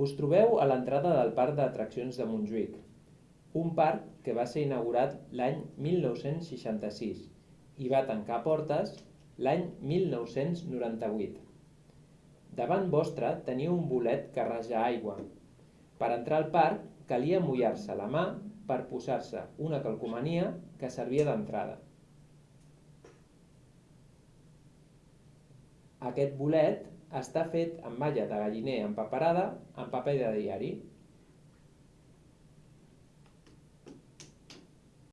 Us trobeu a l'entrada del Parc d'Atraccions de Montjuïc, un parc que va ser inaugurat l'any 1966 i va tancar portes l'any 1998. Davant vostre teniu un bolet que raja aigua. Per entrar al parc calia mullar-se la mà per posar-se una calcomania que servia d'entrada. Aquest bolet està fet amb malla de galliner empaperada amb paper de diari.